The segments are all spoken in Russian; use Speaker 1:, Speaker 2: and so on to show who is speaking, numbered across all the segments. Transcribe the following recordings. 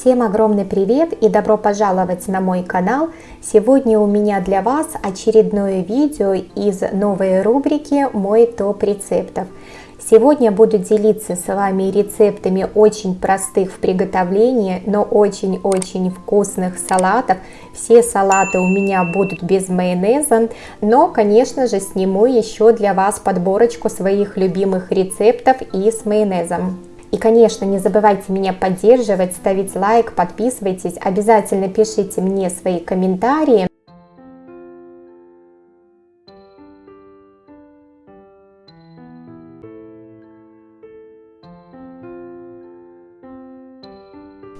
Speaker 1: Всем огромный привет и добро пожаловать на мой канал. Сегодня у меня для вас очередное видео из новой рубрики «Мой топ рецептов». Сегодня буду делиться с вами рецептами очень простых в приготовлении, но очень-очень вкусных салатов. Все салаты у меня будут без майонеза, но, конечно же, сниму еще для вас подборочку своих любимых рецептов и с майонезом. И, конечно, не забывайте меня поддерживать, ставить лайк, подписывайтесь, обязательно пишите мне свои комментарии.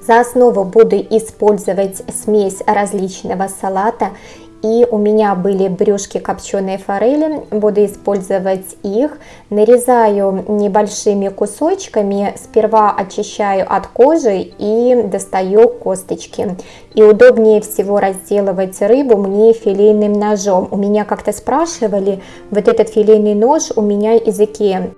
Speaker 1: За основу буду использовать смесь различного салата и у меня были брюшки копченой форели, буду использовать их, нарезаю небольшими кусочками, сперва очищаю от кожи и достаю косточки. И удобнее всего разделывать рыбу мне филейным ножом. У меня как-то спрашивали, вот этот филейный нож у меня из Икеа.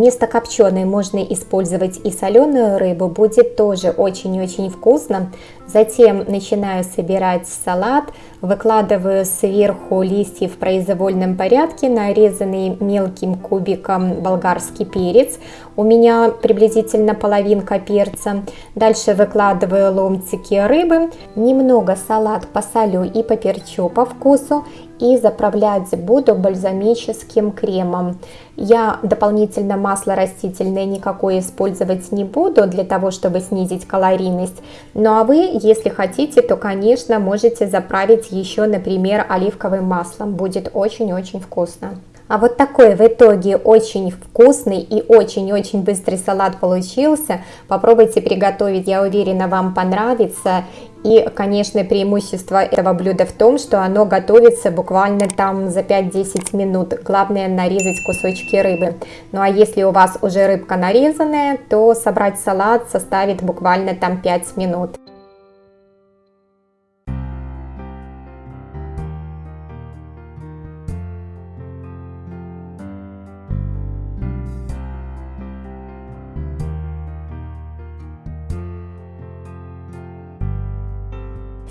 Speaker 1: Вместо копченой можно использовать и соленую рыбу, будет тоже очень-очень вкусно. Затем начинаю собирать салат, выкладываю сверху листья в произвольном порядке, нарезанный мелким кубиком болгарский перец, у меня приблизительно половинка перца. Дальше выкладываю ломтики рыбы, немного салат посолю и поперчу по вкусу и заправлять буду бальзамическим кремом. Я дополнительно масло растительное никакое использовать не буду для того, чтобы снизить калорийность. Ну а вы, если хотите, то, конечно, можете заправить еще, например, оливковым маслом. Будет очень-очень вкусно. А вот такой в итоге очень вкусный и очень-очень быстрый салат получился. Попробуйте приготовить, я уверена, вам понравится. И, конечно, преимущество этого блюда в том, что оно готовится буквально там за 5-10 минут. Главное нарезать кусочки рыбы. Ну а если у вас уже рыбка нарезанная, то собрать салат составит буквально там 5 минут.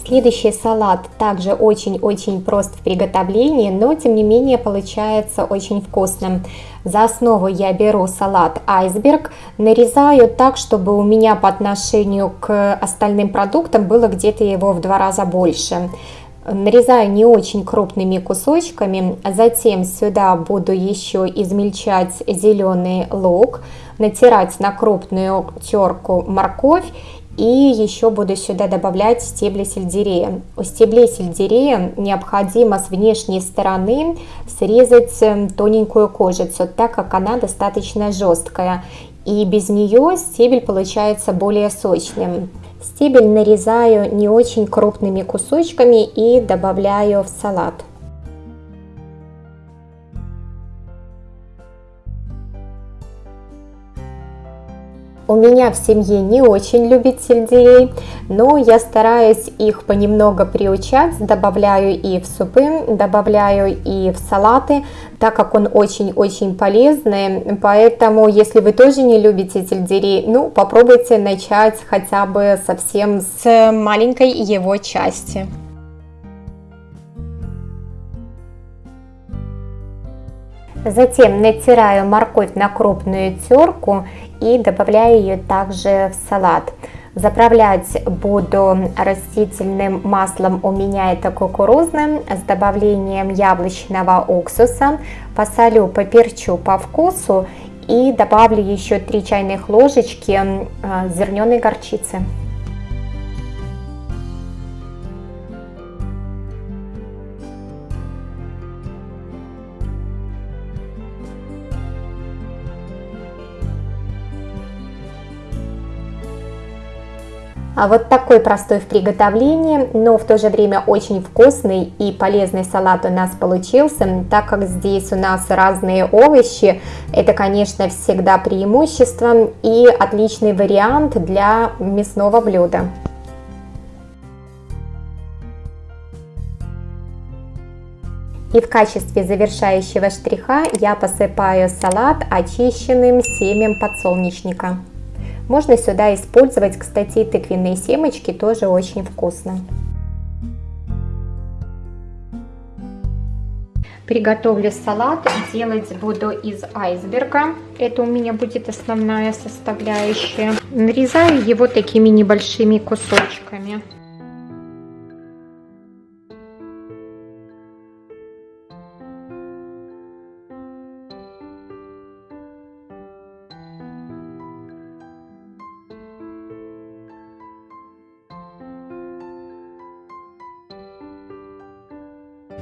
Speaker 1: Следующий салат также очень-очень прост в приготовлении, но тем не менее получается очень вкусным. За основу я беру салат айсберг, нарезаю так, чтобы у меня по отношению к остальным продуктам было где-то его в два раза больше. Нарезаю не очень крупными кусочками, затем сюда буду еще измельчать зеленый лук, натирать на крупную терку морковь и еще буду сюда добавлять стебли сельдерея. У стеблей сельдерея необходимо с внешней стороны срезать эм, тоненькую кожицу, так как она достаточно жесткая. И без нее стебель получается более сочным. Стебель нарезаю не очень крупными кусочками и добавляю в салат. У меня в семье не очень любят сельдерей, но я стараюсь их понемногу приучать, добавляю и в супы, добавляю и в салаты, так как он очень-очень полезный, поэтому если вы тоже не любите сельдерей, ну попробуйте начать хотя бы совсем с маленькой его части. Затем натираю морковь на крупную терку и добавляю ее также в салат. Заправлять буду растительным маслом, у меня это кукурузным, с добавлением яблочного уксуса. Посолю, поперчу по вкусу и добавлю еще 3 чайных ложечки э, зерненой горчицы. Вот такой простой в приготовлении, но в то же время очень вкусный и полезный салат у нас получился, так как здесь у нас разные овощи, это, конечно, всегда преимущество и отличный вариант для мясного блюда. И в качестве завершающего штриха я посыпаю салат очищенным семем подсолнечника. Можно сюда использовать, кстати, тыквенные семечки, тоже очень вкусно. Приготовлю салат, делать буду из айсберга. Это у меня будет основная составляющая. Нарезаю его такими небольшими кусочками.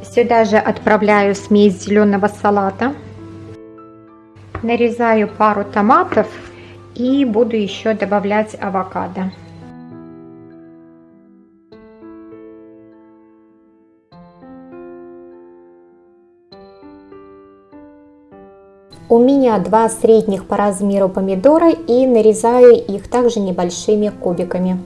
Speaker 1: Сюда же отправляю смесь зеленого салата. Нарезаю пару томатов и буду еще добавлять авокадо. У меня два средних по размеру помидора и нарезаю их также небольшими кубиками.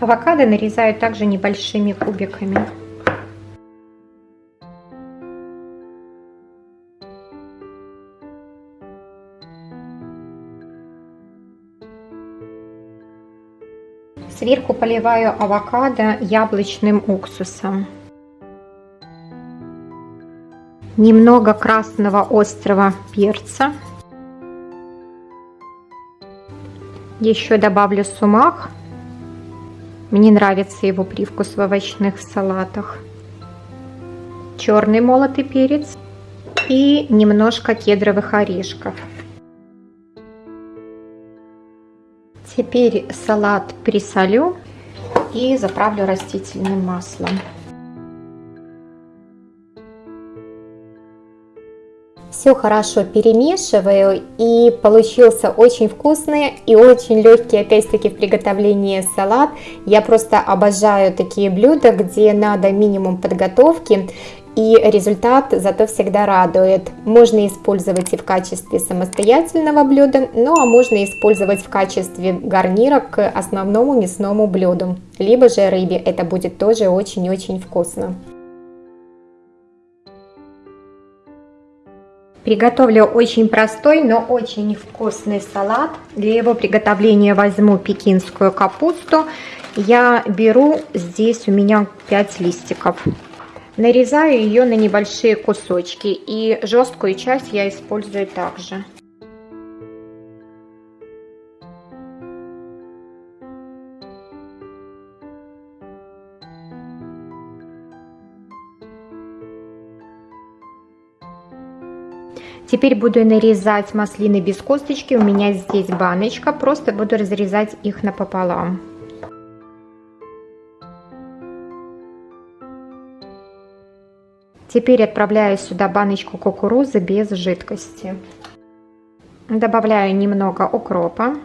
Speaker 1: Авокадо нарезаю также небольшими кубиками. Сверху поливаю авокадо яблочным уксусом. Немного красного острого перца. Еще добавлю сумах мне нравится его привкус в овощных салатах. Черный молотый перец и немножко кедровых орешков. Теперь салат присолю и заправлю растительным маслом. Все хорошо перемешиваю и получился очень вкусный и очень легкий опять-таки в приготовлении салат. Я просто обожаю такие блюда, где надо минимум подготовки и результат зато всегда радует. Можно использовать и в качестве самостоятельного блюда, ну а можно использовать в качестве гарнира к основному мясному блюду, либо же рыбе, это будет тоже очень-очень вкусно. Приготовлю очень простой, но очень вкусный салат. Для его приготовления возьму пекинскую капусту. Я беру здесь у меня 5 листиков. Нарезаю ее на небольшие кусочки и жесткую часть я использую также. Теперь буду нарезать маслины без косточки. У меня здесь баночка. Просто буду разрезать их напополам. Теперь отправляю сюда баночку кукурузы без жидкости. Добавляю немного укропа.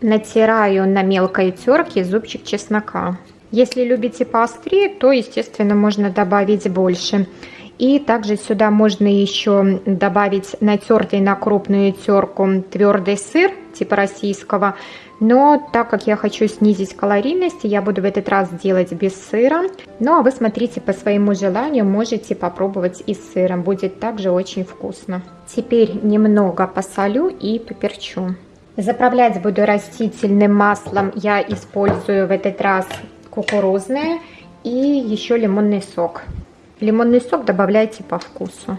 Speaker 1: Натираю на мелкой терке зубчик чеснока. Если любите поострее, то, естественно, можно добавить больше. И также сюда можно еще добавить натертый на крупную терку твердый сыр, типа российского. Но так как я хочу снизить калорийность, я буду в этот раз делать без сыра. Ну а вы смотрите по своему желанию, можете попробовать и с сыром, будет также очень вкусно. Теперь немного посолю и поперчу. Заправлять буду растительным маслом, я использую в этот раз кукурузное и еще лимонный сок. Лимонный сок добавляйте по вкусу.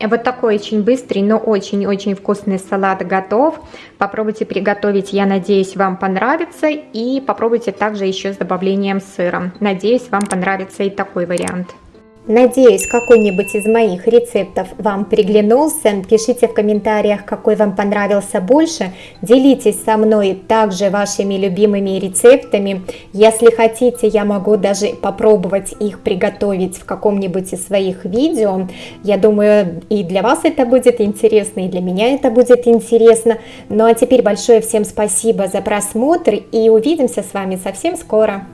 Speaker 1: Вот такой очень быстрый, но очень-очень вкусный салат готов. Попробуйте приготовить, я надеюсь, вам понравится. И попробуйте также еще с добавлением сыра. Надеюсь, вам понравится и такой вариант. Надеюсь, какой-нибудь из моих рецептов вам приглянулся. Пишите в комментариях, какой вам понравился больше. Делитесь со мной также вашими любимыми рецептами. Если хотите, я могу даже попробовать их приготовить в каком-нибудь из своих видео. Я думаю, и для вас это будет интересно, и для меня это будет интересно. Ну а теперь большое всем спасибо за просмотр и увидимся с вами совсем скоро.